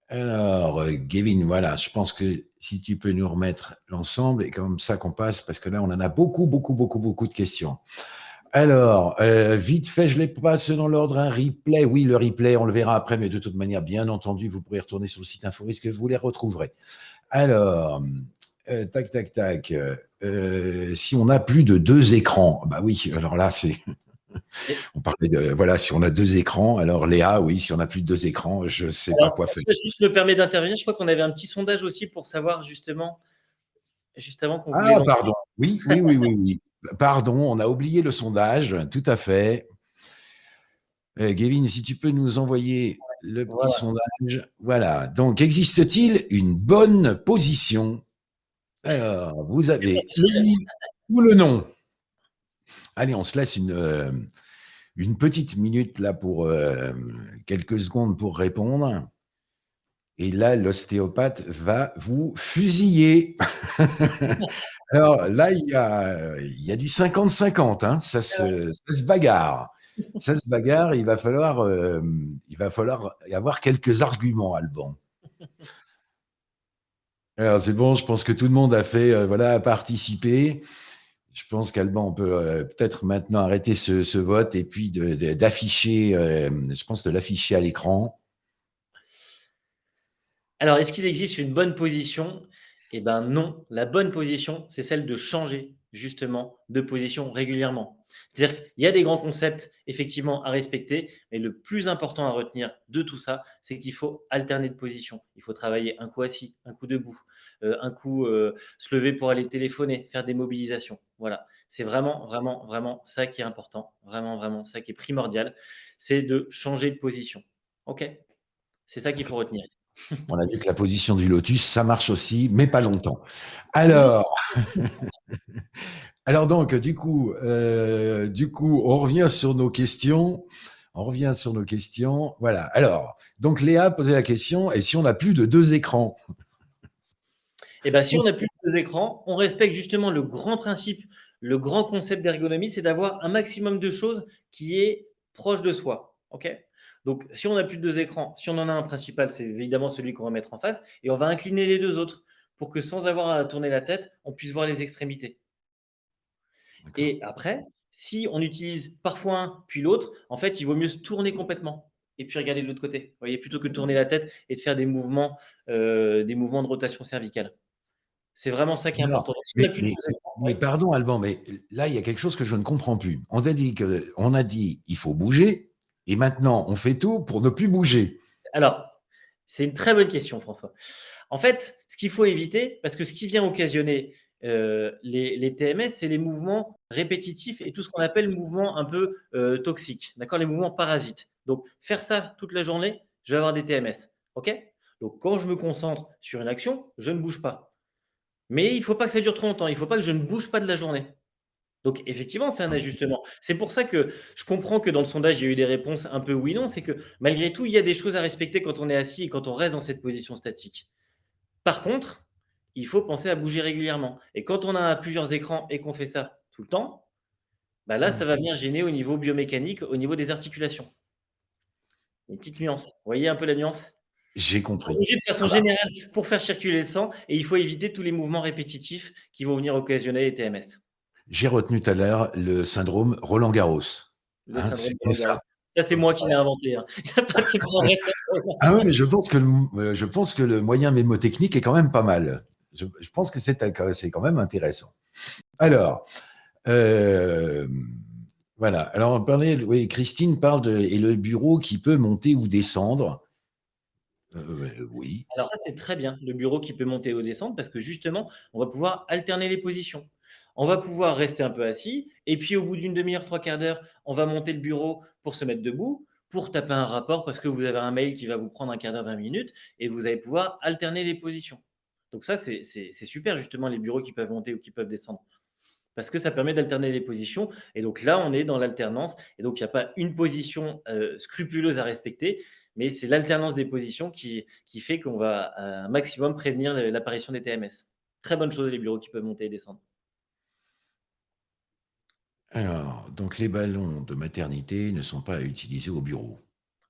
Speaker 1: Alors, Gavin, voilà, je pense que si tu peux nous remettre l'ensemble et comme ça qu'on passe parce que là, on en a beaucoup, beaucoup, beaucoup, beaucoup de questions. Alors, euh, vite fait, je les passe dans l'ordre. Un replay, oui, le replay, on le verra après, mais de toute manière, bien entendu, vous pourrez retourner sur le site Inforisque, vous les retrouverez. Alors, euh, tac, tac, tac. Euh, si on a plus de deux écrans, bah oui, alors là, c'est. On parlait de voilà, si on a deux écrans, alors Léa, oui, si on a plus de deux écrans, je ne sais pas quoi faire.
Speaker 2: Je juste me permet d'intervenir? Je crois qu'on avait un petit sondage aussi pour savoir justement, juste avant qu'on.
Speaker 1: Ah, pardon. Oui, oui, oui, oui, oui. Pardon, on a oublié le sondage, tout à fait. Euh, Gavin, si tu peux nous envoyer le petit sondage. Voilà. Donc, existe-t-il une bonne position? Alors, vous avez le ou le nom Allez, on se laisse une, euh, une petite minute là pour euh, quelques secondes pour répondre. Et là, l'ostéopathe va vous fusiller. Alors là, il y a, il y a du 50-50, hein. ça, se, ça, se, bagarre. Ça se bagarre, il va falloir, euh, il va falloir avoir quelques arguments, Alban. Alors c'est bon, je pense que tout le monde a fait, euh, voilà, a participé. Je pense qu'Alban, on peut euh, peut-être maintenant arrêter ce, ce, vote et puis d'afficher, je pense de l'afficher à l'écran.
Speaker 2: Alors, est-ce qu'il existe une bonne position eh bien non, la bonne position, c'est celle de changer justement de position régulièrement. C'est-à-dire qu'il y a des grands concepts effectivement à respecter, mais le plus important à retenir de tout ça, c'est qu'il faut alterner de position. Il faut travailler un coup assis, un coup debout, euh, un coup euh, se lever pour aller téléphoner, faire des mobilisations. Voilà, c'est vraiment, vraiment, vraiment ça qui est important, vraiment, vraiment ça qui est primordial, c'est de changer de position. OK? C'est ça qu'il faut retenir.
Speaker 1: On a vu que la position du lotus, ça marche aussi, mais pas longtemps. Alors, alors donc, du coup, euh, du coup, on revient sur nos questions. On revient sur nos questions. Voilà. Alors, donc Léa posait la question et si on n'a plus de deux écrans?
Speaker 2: Eh bien, si on n'a plus de deux écrans, on respecte justement le grand principe, le grand concept d'ergonomie, c'est d'avoir un maximum de choses qui est proche de soi. OK? Donc, si on n'a plus de deux écrans, si on en a un principal, c'est évidemment celui qu'on va mettre en face, et on va incliner les deux autres pour que sans avoir à tourner la tête, on puisse voir les extrémités. Et après, si on utilise parfois un puis l'autre, en fait, il vaut mieux se tourner complètement et puis regarder de l'autre côté. Vous voyez, plutôt que de tourner la tête et de faire des mouvements, euh, des mouvements de rotation cervicale. C'est vraiment ça qui est important.
Speaker 1: mais, pardon, Alban, mais là, il y a quelque chose que je ne comprends plus. On a dit que, on a dit, il faut bouger, et maintenant, on fait tout pour ne plus bouger.
Speaker 2: Alors, c'est une très bonne question, François. En fait, ce qu'il faut éviter, parce que ce qui vient occasionner euh, les, TMS, c'est les mouvements répétitifs et tout ce qu'on appelle mouvements un peu euh, toxiques, d'accord? Les mouvements parasites. Donc, faire ça toute la journée, je vais avoir des TMS, ok? Donc, quand je me concentre sur une action, je ne bouge pas. Mais il ne faut pas que ça dure trop longtemps, il ne faut pas que je ne bouge pas de la journée. Donc effectivement, c'est un ajustement. C'est pour ça que je comprends que dans le sondage, il y a eu des réponses un peu oui, non. C'est que malgré tout, il y a des choses à respecter quand on est assis et quand on reste dans cette position statique. Par contre, il faut penser à bouger régulièrement. Et quand on a plusieurs écrans et qu'on fait ça tout le temps, bah là, ça va venir gêner au niveau biomécanique, au niveau des articulations. Une petite nuance. Vous voyez un peu la nuance?
Speaker 1: J'ai compris.
Speaker 2: de façon générale pour faire circuler le sang et il faut éviter tous les mouvements répétitifs qui vont venir occasionner les TMS.
Speaker 1: J'ai retenu tout à l'heure le syndrome Roland-Garros.
Speaker 2: Hein, ça. ça c'est moi qui l'ai inventé. Hein.
Speaker 1: ah oui, mais je pense, que le, euh, je pense que le moyen mémotechnique est quand même pas mal. Je, pense que c'est quand même intéressant. Alors, euh, voilà. Alors, on parlait, oui, Christine parle de et le bureau qui peut monter ou descendre. Euh, oui.
Speaker 2: Alors ça, c'est très bien, le bureau qui peut monter ou descendre, parce que justement, on va pouvoir alterner les positions. On va pouvoir rester un peu assis, et puis au bout d'une demi-heure, trois quarts d'heure, on va monter le bureau pour se mettre debout, pour taper un rapport, parce que vous avez un mail qui va vous prendre un quart d'heure, 20 minutes, et vous allez pouvoir alterner les positions. Donc ça, c'est super, justement, les bureaux qui peuvent monter ou qui peuvent descendre parce que ça permet d'alterner les positions. Et donc là, on est dans l'alternance. Et donc, il n'y a pas une position euh, scrupuleuse à respecter, mais c'est l'alternance des positions qui, qui fait qu'on va un maximum prévenir l'apparition des TMS. Très bonne chose, les bureaux qui peuvent monter et descendre.
Speaker 1: Alors, donc les ballons de maternité ne sont pas utilisés au bureau.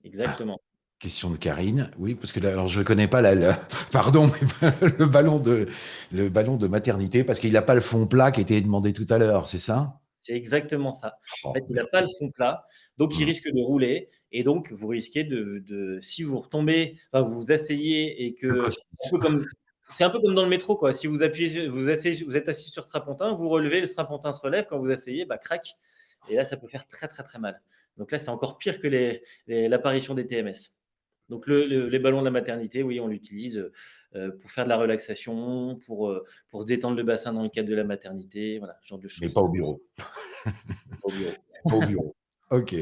Speaker 2: Exactement.
Speaker 1: Question de Karine. Oui, parce que là, alors je ne connais pas la, pardon, le ballon de le ballon de maternité parce qu'il n'a pas le fond plat qui était demandé tout à l'heure, c'est ça?
Speaker 2: C'est exactement ça. en oh, fait, il n'a pas le fond plat, donc il mmh. risque de rouler et donc vous risquez de, si vous retombez, enfin, vous vous asseyez et que c'est un peu comme dans le métro quoi. Si vous appuyez, vous asseyez, vous êtes assis sur strapontin, vous relevez, le strapontin se relève, quand vous asseyez, bah crac, et là ça peut faire très très très mal. Donc là c'est encore pire que l'apparition des TMS. Donc les ballons de la maternité, oui, on l'utilise euh, pour faire de la relaxation, pour, euh, pour se détendre le bassin dans le cadre de la maternité, voilà, ce genre de choses.
Speaker 1: Mais pas au bureau.
Speaker 2: au bureau.
Speaker 1: pas au bureau. Ok.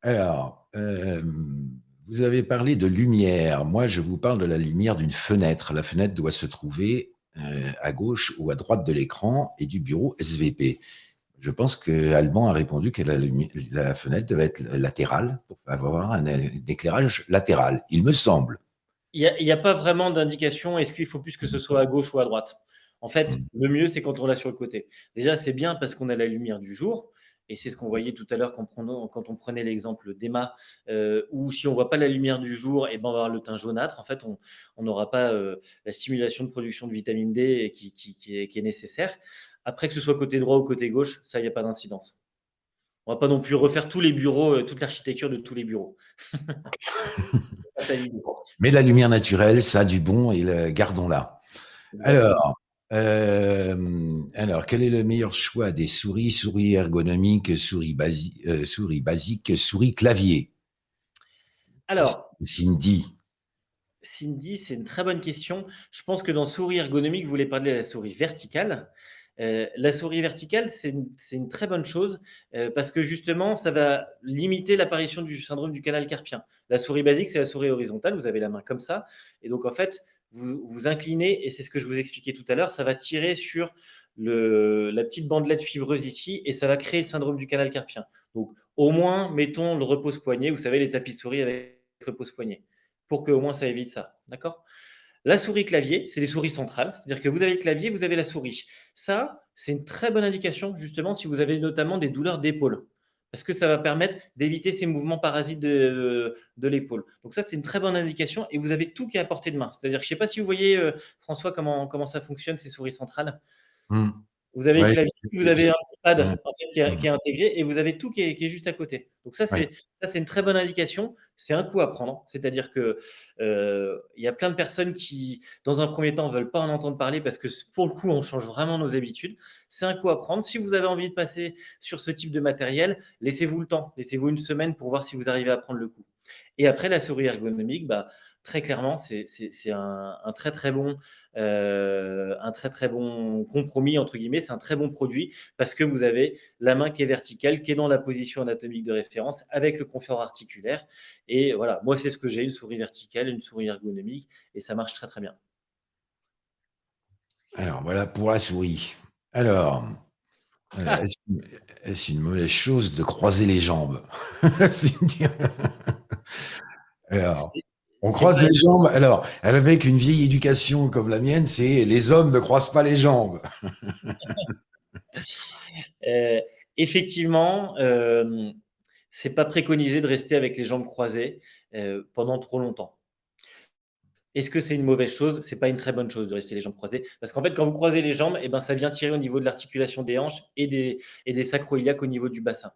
Speaker 1: Alors, euh, vous avez parlé de lumière. Moi, je vous parle de la lumière d'une fenêtre. La fenêtre doit se trouver à gauche ou à droite de l'écran et du bureau SVP. Je pense que Alban a répondu que la, fenêtre devait être latérale pour avoir un, éclairage latéral, il me semble.
Speaker 2: Il n'y a, pas vraiment d'indication, est-ce qu'il faut plus que ce soit à gauche ou à droite? En fait, hmm. le mieux, c'est quand on l'a sur le côté. Déjà, c'est bien parce qu'on a la lumière du jour, et c'est ce qu'on voyait tout à l'heure quand, on prenait l'exemple d'Emma, euh, où si on ne voit pas la lumière du jour, et eh ben on va avoir le teint jaunâtre. En fait, on n'aura pas euh, la stimulation de production de vitamine D qui, qui est nécessaire. Après, que ce soit côté droit ou côté gauche, ça, il n'y a pas d'incidence. On ne va pas non plus refaire tous les bureaux, euh, toute l'architecture de tous les bureaux.
Speaker 1: Mais la lumière naturelle, ça a du bon et gardons-la. Alors, euh, alors, quel est le meilleur choix des souris Souris ergonomiques, souris, euh, souris basiques, souris clavier?
Speaker 2: Alors,
Speaker 1: Cindy.
Speaker 2: Cindy, c'est une très bonne question. Je pense que dans souris ergonomique, vous voulez parler de la souris verticale. Euh, la souris verticale, c'est une, très bonne chose euh, parce que justement, ça va limiter l'apparition du syndrome du canal carpien. La souris basique, c'est la souris horizontale, vous avez la main comme ça. Et donc, en fait, vous vous inclinez, et c'est ce que je vous expliquais tout à l'heure, ça va tirer sur la petite bandelette fibreuse ici, et ça va créer le syndrome du canal carpien. Donc, au moins, mettons le repose-poignet, vous savez, les tapis souris avec repose-poignet, pour qu'au moins ça évite ça. D'accord? La souris clavier, c'est les souris centrales, c'est-à-dire que vous avez le clavier, vous avez la souris. Ça, c'est une très bonne indication, justement, si vous avez notamment des douleurs d'épaule, parce que ça va permettre d'éviter ces mouvements parasites de, l'épaule? Donc ça, c'est une très bonne indication, et vous avez tout qui est à portée de main. C'est-à-dire, je ne sais pas si vous voyez, euh, François, comment, comment ça fonctionne, ces souris centrales. Mmh. Vous avez clavier, vous avez un petit pad qui, est, intégré et vous avez tout qui est, juste à côté. Donc ça, c'est c'est une très bonne indication. C'est un coup à prendre. C'est-à-dire que euh, il y a plein de personnes qui, dans un premier temps, ne veulent pas en entendre parler parce que pour le coup, on change vraiment nos habitudes. C'est un coup à prendre. Si vous avez envie de passer sur ce type de matériel, laissez-vous le temps. Laissez-vous une semaine pour voir si vous arrivez à prendre le coup. Et après, la souris ergonomique, bah, très clairement, c'est un, très très bon, euh, un très très bon compromis entre guillemets. C'est un très bon produit parce que vous avez la main qui est verticale, qui est dans la position anatomique de référence avec le confort articulaire. Et voilà, moi c'est ce que j'ai une souris verticale, une souris ergonomique, et ça marche très très bien.
Speaker 1: Alors voilà pour la souris. Alors, euh, est-ce une mauvaise chose de croiser les jambes? Alors, on croise les jambes. Alors, avec une vieille éducation comme la mienne, c'est les hommes ne croisent pas les jambes.
Speaker 2: Euh, effectivement, euh, c'est pas préconisé de rester avec les jambes croisées euh, pendant trop longtemps. Est-ce que c'est une mauvaise chose? C'est pas une très bonne chose de rester les jambes croisées. Parce qu'en fait, quand vous croisez les jambes, eh ben, ça vient tirer au niveau de l'articulation des hanches et des, et des sacroiliaques au niveau du bassin.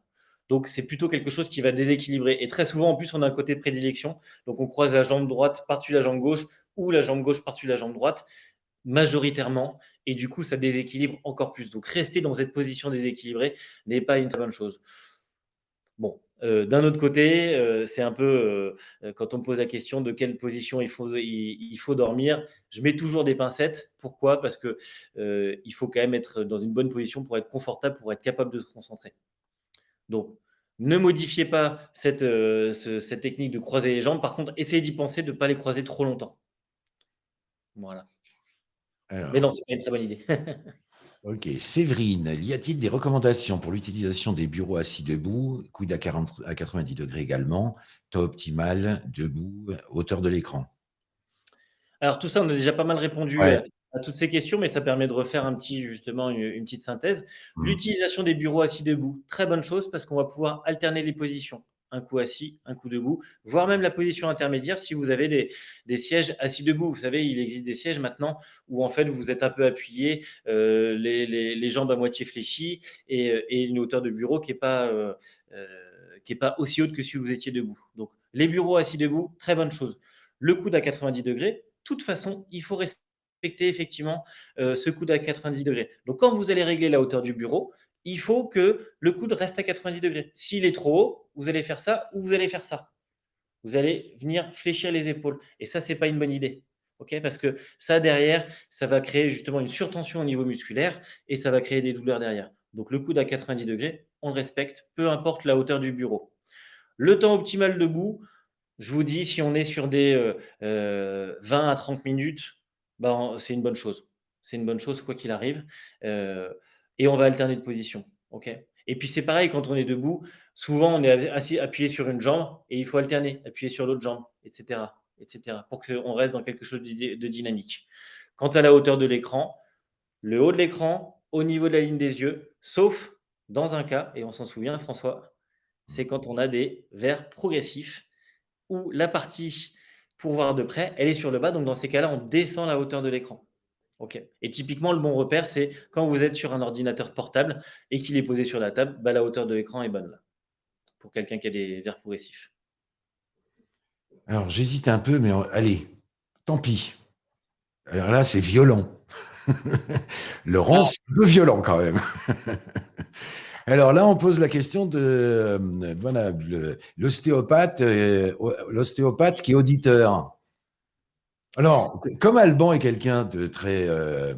Speaker 2: Donc, c'est plutôt quelque chose qui va déséquilibrer. Et très souvent, en plus, on a un côté prédilection. Donc, on croise la jambe droite par-dessus la jambe gauche ou la jambe gauche par-dessus la jambe droite, majoritairement. Et du coup, ça déséquilibre encore plus. Donc, rester dans cette position déséquilibrée n'est pas une très bonne chose. Bon, euh, d'un autre côté, euh, c'est un peu euh, quand on me pose la question de quelle position il faut, il, faut dormir, je mets toujours des pincettes. Pourquoi? Parce que il faut quand même être dans une bonne position pour être confortable, pour être capable de se concentrer. Donc, ne modifiez pas cette, cette technique de croiser les jambes. Par contre, essayez d'y penser de ne pas les croiser trop longtemps. Voilà. Mais non, ce n'est pas une très bonne idée.
Speaker 1: Ok, Séverine, y a-t-il des recommandations pour l'utilisation des bureaux assis debout, coude à, 40, à 90 degrés également, temps optimal, debout, hauteur de l'écran?
Speaker 2: Alors tout ça, on a déjà pas mal répondu à, toutes ces questions, mais ça permet de refaire un petit, justement une, petite synthèse. Mmh. L'utilisation des bureaux assis debout, très bonne chose parce qu'on va pouvoir alterner les positions un coup assis, un coup debout, voire même la position intermédiaire si vous avez des, sièges assis debout. Vous savez, il existe des sièges maintenant où en fait vous êtes un peu appuyé, euh, les, jambes à moitié fléchies et, une hauteur de bureau qui n'est pas, euh, euh, pas aussi haute que si vous étiez debout. Donc les bureaux assis debout, très bonne chose. Le coude à 90 degrés, de toute façon, il faut respecter effectivement ce coude à 90 degrés. Donc quand vous allez régler la hauteur du bureau, il faut que le coude reste à 90 degrés. S'il est trop haut, vous allez faire ça ou vous allez faire ça. Vous allez venir fléchir les épaules. Et ça, ce n'est pas une bonne idée. Parce que ça, derrière, ça va créer justement une surtension au niveau musculaire et ça va créer des douleurs derrière. Donc, le coude à 90 degrés, on le respecte, peu importe la hauteur du bureau. Le temps optimal debout, je vous dis, si on est sur des 20 euh, euh, à 30 minutes, ben, c'est une bonne chose. C'est une bonne chose, quoi qu'il arrive. Euh, et on va alterner de position. et puis c'est pareil quand on est debout, souvent on est appuyé sur une jambe et il faut alterner, appuyer sur l'autre jambe, etc., etc., pour qu'on reste dans quelque chose de dynamique. Quant à la hauteur de l'écran, le haut de l'écran, au niveau de la ligne des yeux, sauf dans un cas, et on s'en souvient François, c'est quand on a des verres progressifs où la partie pour voir de près, elle est sur le bas, donc dans ces cas-là, on descend la hauteur de l'écran. OK. Et typiquement, le bon repère, c'est quand vous êtes sur un ordinateur portable et qu'il est posé sur la table, bah, la hauteur de l'écran est bonne là, pour quelqu'un qui a des verres progressifs.
Speaker 1: Alors, j'hésite un peu, mais allez, tant pis. Alors là, c'est violent. Laurent, c'est un peu violent quand même. Alors là, on pose la question de euh, euh, l'ostéopathe qui est auditeur. Alors, comme Alban est quelqu'un de très, euh,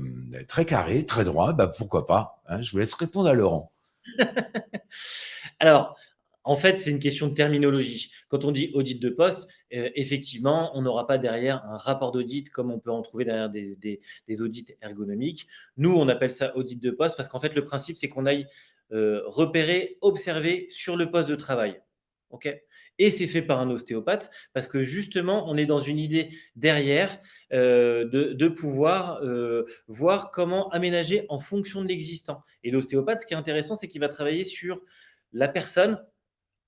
Speaker 1: carré, très droit, bah pourquoi pas hein, Je vous laisse répondre à Laurent.
Speaker 2: Alors, en fait, c'est une question de terminologie. Quand on dit audit de poste, effectivement, on n'aura pas derrière un rapport d'audit comme on peut en trouver derrière des, audits ergonomiques. Nous, on appelle ça audit de poste parce qu'en fait, le principe, c'est qu'on aille euh, repérer, observer sur le poste de travail. Et c'est fait par un ostéopathe parce que justement, on est dans une idée derrière euh, de, pouvoir euh, voir comment aménager en fonction de l'existant. Et l'ostéopathe, ce qui est intéressant, c'est qu'il va travailler sur la personne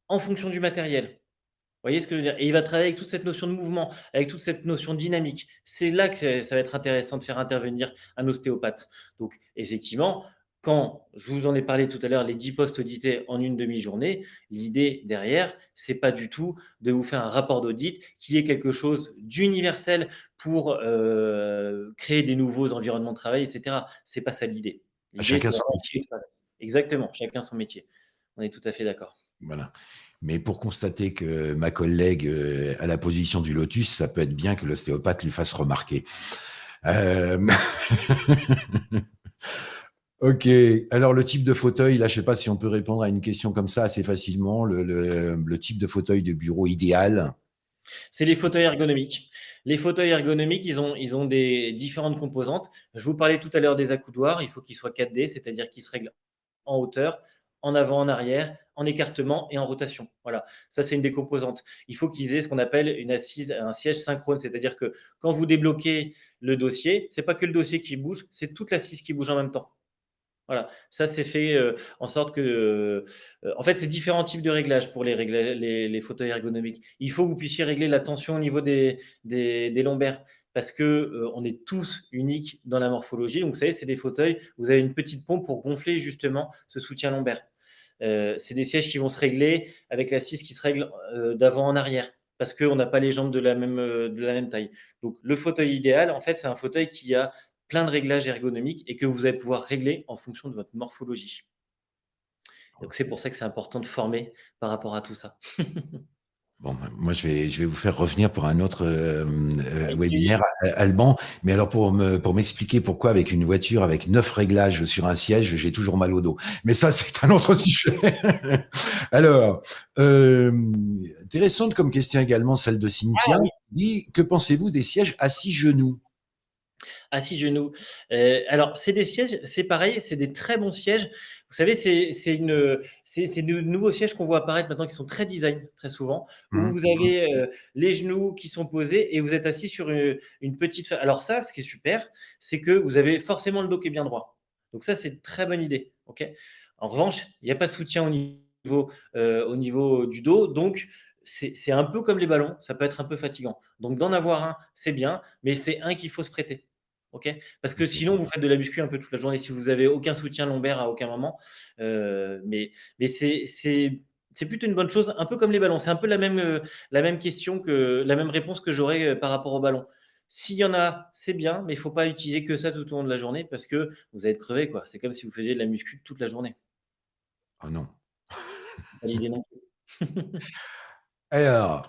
Speaker 2: en fonction du matériel. Vous voyez ce que je veux dire? Et il va travailler avec toute cette notion de mouvement, avec toute cette notion dynamique. C'est là que ça va être intéressant de faire intervenir un ostéopathe. Donc, effectivement, quand je vous en ai parlé tout à l'heure, les 10 postes audités en une demi-journée, l'idée derrière, c'est pas du tout de vous faire un rapport d'audit qui est quelque chose d'universel pour euh, créer des nouveaux environnements de travail, etc. C'est pas ça l'idée.
Speaker 1: Chacun son métier.
Speaker 2: Exactement, chacun son métier. On est tout à fait d'accord.
Speaker 1: Voilà. Mais pour constater que ma collègue euh, a la position du lotus, ça peut être bien que l'ostéopathe lui fasse remarquer. Euh... Ok. Alors, le type de fauteuil, là, je ne sais pas si on peut répondre à une question comme ça assez facilement. Le, type de fauteuil de bureau idéal?
Speaker 2: C'est les fauteuils ergonomiques. Les fauteuils ergonomiques, ils ont, ils ont des différentes composantes. Je vous parlais tout à l'heure des accoudoirs. Il faut qu'ils soient 4D, c'est-à-dire qu'ils se règlent en hauteur, en avant, en arrière, en écartement et en rotation. Voilà, ça c'est une des composantes. Il faut qu'ils aient ce qu'on appelle une assise, un siège synchrone, c'est-à-dire que quand vous débloquez le dossier, c'est pas que le dossier qui bouge, c'est toute l'assise qui bouge en même temps. Voilà, ça c'est fait en sorte que, en fait, c'est différents types de réglages pour les, fauteuils ergonomiques. Il faut que vous puissiez régler la tension au niveau des, lombaires. parce qu'on euh, est tous uniques dans la morphologie. Donc, vous savez, c'est des fauteuils, vous avez une petite pompe pour gonfler justement ce soutien lombaire. C'est des sièges qui vont se régler avec l'assise qui se règle d'avant en arrière parce qu'on n'a pas les jambes de la même taille. Donc, le fauteuil idéal, en fait, c'est un fauteuil qui a plein de réglages ergonomiques et que vous allez pouvoir régler en fonction de votre morphologie. Donc, c'est pour ça que c'est important de former par rapport à tout ça.
Speaker 1: Bon, ben, moi, je vais, je vais vous faire revenir pour un autre euh, euh, webinaire, Alban. Mais alors, pour me, pour m'expliquer pourquoi, avec une voiture avec neuf réglages sur un siège, j'ai toujours mal au dos. Mais ça, c'est un autre sujet. alors, euh, intéressante comme question également, celle de Cynthia. Ah dit, que pensez-vous des sièges assis genoux?
Speaker 2: Assis genoux. Euh, alors, c'est des sièges, c'est pareil, c'est des très bons sièges. Vous savez, c'est de nouveaux sièges qu'on voit apparaître maintenant qui sont très design, très souvent, où mmh. vous avez euh, les genoux qui sont posés et vous êtes assis sur une, petite. Alors, ça, ce qui est super, c'est que vous avez forcément le dos qui est bien droit. Donc, ça, c'est une très bonne idée. ok? En revanche, il n'y a pas de soutien au niveau, euh, au niveau du dos. Donc, c'est un peu comme les ballons, ça peut être un peu fatigant. Donc, d'en avoir un, c'est bien, mais c'est un qu'il faut se prêter. Ok? Parce que sinon, vous faites de la muscu un peu toute la journée si vous n'avez aucun soutien lombaire à aucun moment. Euh, mais mais c'est plutôt une bonne chose, un peu comme les ballons. C'est un peu la même, euh, la même question que la même réponse que j'aurais euh, par rapport au ballon. S'il y en a, c'est bien, mais il ne faut pas utiliser que ça tout au long de la journée parce que vous allez être crevé. C'est comme si vous faisiez de la muscu toute la journée.
Speaker 1: Oh non. Alors,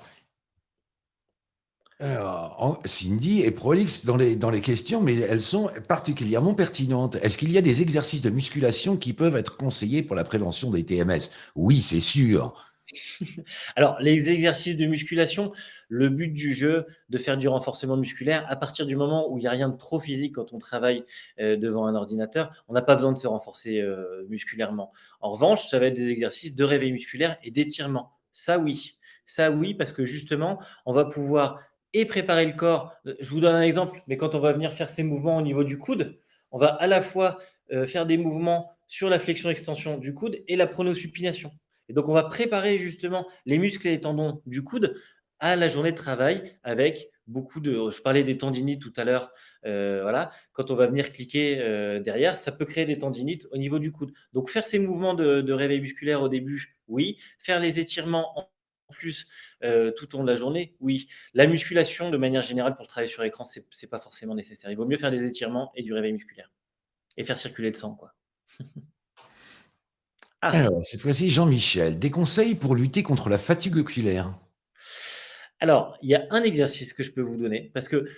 Speaker 1: alors, Cindy est prolixe dans les, dans les questions, mais elles sont particulièrement pertinentes. Est-ce qu'il y a des exercices de musculation qui peuvent être conseillés pour la prévention des TMS Oui, c'est sûr.
Speaker 2: Alors, les exercices de musculation, le but du jeu, de faire du renforcement musculaire, à partir du moment où il n'y a rien de trop physique quand on travaille euh, devant un ordinateur, on n'a pas besoin de se renforcer euh, musculairement. En revanche, ça va être des exercices de réveil musculaire et d'étirement. Ça, oui. Ça, oui, parce que justement, on va pouvoir et préparer le corps. Je vous donne un exemple, mais quand on va venir faire ces mouvements au niveau du coude, on va à la fois euh, faire des mouvements sur la flexion-extension du coude et la pronosupination. Et donc, on va préparer justement les muscles et les tendons du coude à la journée de travail avec beaucoup de. Je parlais des tendinites tout à l'heure. Euh, voilà, quand on va venir cliquer euh, derrière, ça peut créer des tendinites au niveau du coude. Donc, faire ces mouvements de, de réveil musculaire au début, oui. Faire les étirements en plus euh, tout au long de la journée, oui. La musculation, de manière générale, pour travailler sur écran, ce n'est pas forcément nécessaire. Il vaut mieux faire des étirements et du réveil musculaire. Et faire circuler le sang, quoi.
Speaker 1: Ah. Alors, cette fois-ci, Jean-Michel, des conseils pour lutter contre la fatigue oculaire?
Speaker 2: Alors, il y a un exercice que je peux vous donner, parce que,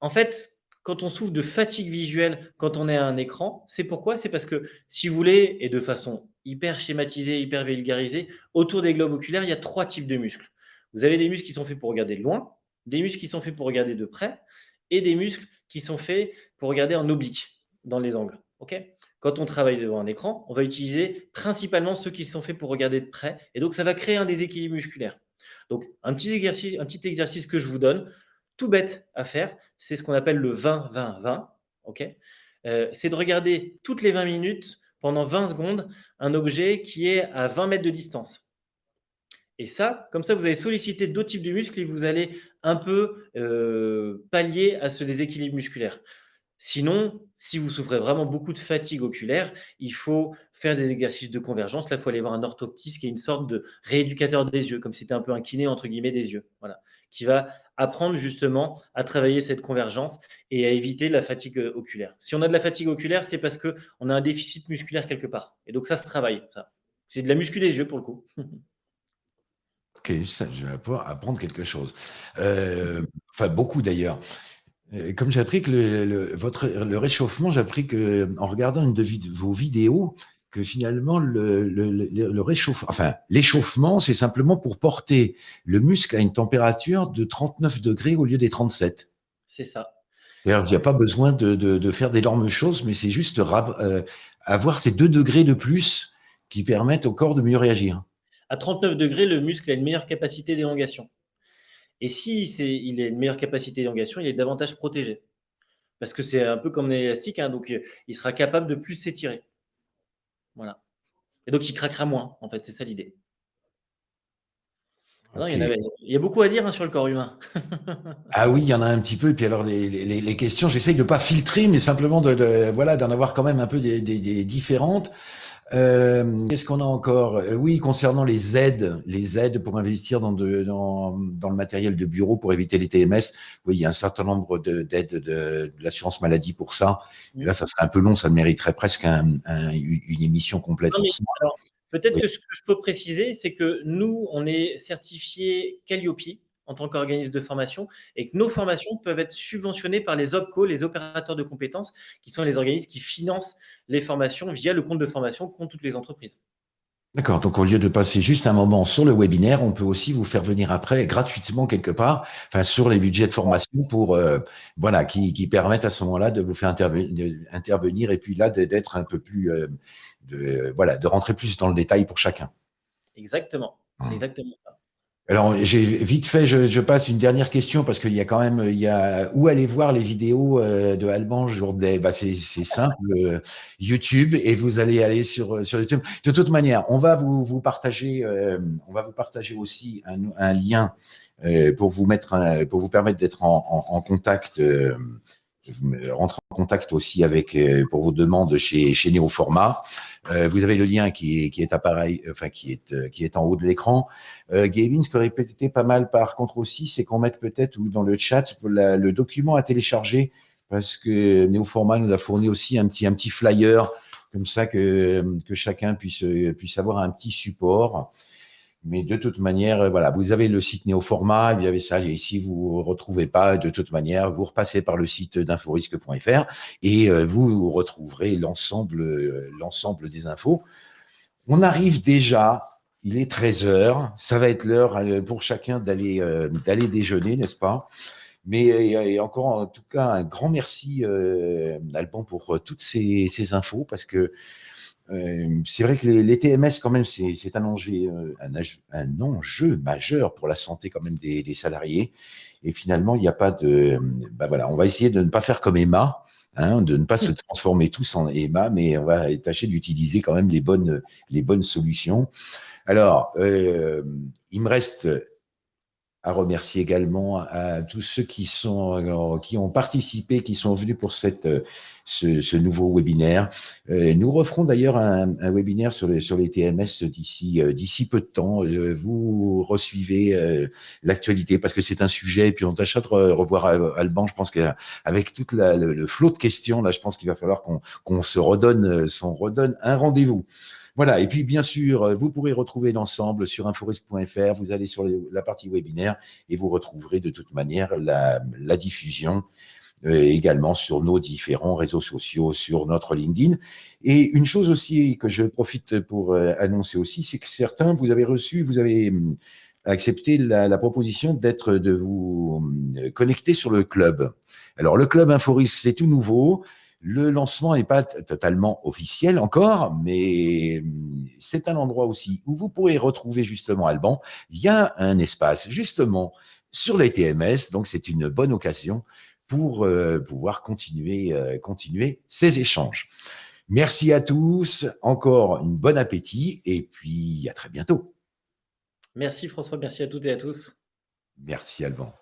Speaker 2: en fait, quand on souffre de fatigue visuelle quand on est à un écran, c'est pourquoi? C'est parce que, si vous voulez, et de façon hyper schématisée, hyper vulgarisée, autour des globes oculaires, il y a trois types de muscles. Vous avez des muscles qui sont faits pour regarder de loin, des muscles qui sont faits pour regarder de près, et des muscles qui sont faits pour regarder en oblique, dans les angles. Quand on travaille devant un écran, on va utiliser principalement ceux qui sont faits pour regarder de près, et donc ça va créer un déséquilibre musculaire. Donc, un petit exercice, un petit exercice que je vous donne, tout bête à faire, c'est ce qu'on appelle le 20-20-20. ok? Euh, c'est de regarder toutes les 20 minutes, pendant 20 secondes, un objet qui est à 20 mètres de distance. Et ça, comme ça, vous allez solliciter d'autres types de muscles et vous allez un peu euh, pallier à ce déséquilibre musculaire. Sinon, si vous souffrez vraiment beaucoup de fatigue oculaire, il faut faire des exercices de convergence. Là, il faut aller voir un orthoptiste qui est une sorte de rééducateur des yeux, comme c'était un peu un kiné entre guillemets des yeux, voilà, qui va apprendre justement à travailler cette convergence et à éviter la fatigue oculaire. Si on a de la fatigue oculaire, c'est parce qu'on a un déficit musculaire quelque part. Et donc ça se travaille, ça. C'est de la muscu des yeux pour le coup.
Speaker 1: Ok, ça, je vais pouvoir apprendre quelque chose. Euh, enfin, beaucoup d'ailleurs. Euh, comme j'ai appris que le, votre, le réchauffement, j'ai appris que en regardant une de vos vidéos, que finalement le, le réchauffement, enfin l'échauffement, c'est simplement pour porter le muscle à une température de 39 degrés au lieu des 37.
Speaker 2: C'est ça.
Speaker 1: Il n'y a pas besoin de, de, de faire d'énormes choses, mais c'est juste euh, avoir ces deux degrés de plus qui permettent au corps de mieux réagir
Speaker 2: à 39 degrés, le muscle a une meilleure capacité d'élongation. Et si il a une meilleure capacité d'élongation, il est davantage protégé. Parce que c'est un peu comme un élastique, hein, donc euh, il sera capable de plus s'étirer. Voilà. Et donc il craquera moins, en fait, c'est ça l'idée. Il, y a beaucoup à dire hein, sur le corps humain.
Speaker 1: ah oui, il y en a un petit peu. Et puis alors, les, questions, j'essaye de ne pas filtrer, mais simplement de, voilà, d'en avoir quand même un peu des, différentes. Euh, qu'est-ce qu'on a encore? Euh, Oui, concernant les aides, les aides pour investir dans, dans, le matériel de bureau pour éviter les TMS. Oui, il y a un certain nombre d'aides de, l'assurance maladie pour ça. là, ça serait un peu long, ça mériterait presque une émission complète.
Speaker 2: Peut-être que ce que je peux préciser, c'est que nous, on est certifié Calliope en tant qu'organisme de formation et que nos formations peuvent être subventionnées par les OPCO, les opérateurs de compétences, qui sont les organismes qui financent les formations via le compte de formation qu'ont toutes les entreprises.
Speaker 1: D'accord, donc au lieu de passer juste un moment sur le webinaire, on peut aussi vous faire venir après gratuitement quelque part, enfin sur les budgets de formation pour euh, voilà qui, permettent à ce moment-là de vous faire intervenir, et puis là d'être un peu plus euh, de, voilà, de rentrer plus dans le détail pour chacun.
Speaker 2: Exactement, c'est mmh. exactement ça.
Speaker 1: Alors, j'ai vite fait, je, passe une dernière question parce qu'il y a quand même, il y a où aller voir les vidéos euh, de Alban Jourdain? Bah, c'est simple, euh, YouTube, et vous allez aller sur sur YouTube. De toute manière, on va vous, vous partager, euh, on va vous partager aussi un, lien pour vous mettre, pour vous permettre d'être en, en, contact rentrer en contact aussi avec pour vos demandes chez, chez. Euh, vous avez le lien qui est, qui est appareil, enfin qui est, euh, qui est en haut de l'écran. Euh, Gavin, ce aurait été pas mal par contre aussi, c'est qu'on mette peut-être ou dans le chat le document à télécharger parce que Néoformat nous a fourni aussi un petit, un petit flyer comme ça que, que chacun puisse, puisse avoir un petit support. Mais de toute manière, euh, voilà, vous avez le site Néoformat, vous avez ça, et si vous retrouvez pas, de toute manière, vous repassez par le site d'inforisque.fr et euh, vous retrouverez l'ensemble euh, l'ensemble des infos. On arrive déjà, il est 13 heures, ça va être l'heure pour chacun d'aller déjeuner, n'est-ce pas? Mais encore, en tout cas, un grand merci, Alban, pour toutes ces, ces infos, parce que euh, c'est vrai que les, TMS, quand même, c'est euh, un, enjeu majeur pour la santé quand même des, salariés. Et finalement, il n'y a pas de... Bah voilà, on va essayer de ne pas faire comme Emma, hein, de ne pas se transformer tous en Emma, mais on va tâcher d'utiliser quand même les bonnes, les bonnes solutions. Alors, euh, il me reste à remercier également à tous ceux qui, sont, qui ont participé, qui sont venus pour cette ce, nouveau webinaire. Euh, nous referons d'ailleurs un, webinaire sur, les, sur les TMS d'ici euh, d'ici peu de temps. Euh, vous resuivez l'actualité parce que c'est un sujet et puis on tâchera de revoir Alban. Je pense qu'avec tout le, flot de questions, là, je pense qu'il va falloir qu'on se redonne, s'en redonne un rendez-vous. Voilà, et puis bien sûr, vous pourrez retrouver l'ensemble sur inforisque.fr, vous allez sur la partie webinaire et vous retrouverez de toute manière la, la diffusion euh, également sur nos différents réseaux sociaux, sur notre LinkedIn. Et une chose aussi que je profite pour euh, annoncer aussi, c'est que certains, vous avez reçu, vous avez hum, accepté la, proposition d'être, de vous hum, connecter sur le club. Alors, le club Inforis, c'est tout nouveau. Le lancement n'est pas totalement officiel encore, mais c'est un endroit aussi où vous pourrez retrouver justement Alban. Il y a un espace justement sur les TMS, donc c'est une bonne occasion pour euh, pouvoir continuer, euh, continuer ces échanges. Merci à tous, encore une bonne appétit et puis à très bientôt.
Speaker 2: Merci François, merci à toutes et à tous.
Speaker 1: Merci Alban.